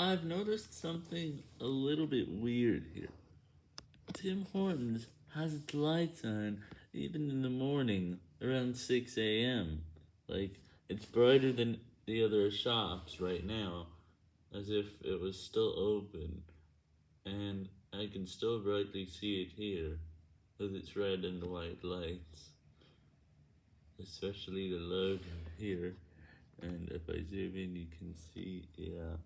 I've noticed something a little bit weird here. Tim Hortons has its lights on even in the morning around 6 a.m. Like, it's brighter than the other shops right now, as if it was still open, and I can still brightly see it here, with its red and white lights, especially the logo here, and if I zoom in you can see, yeah.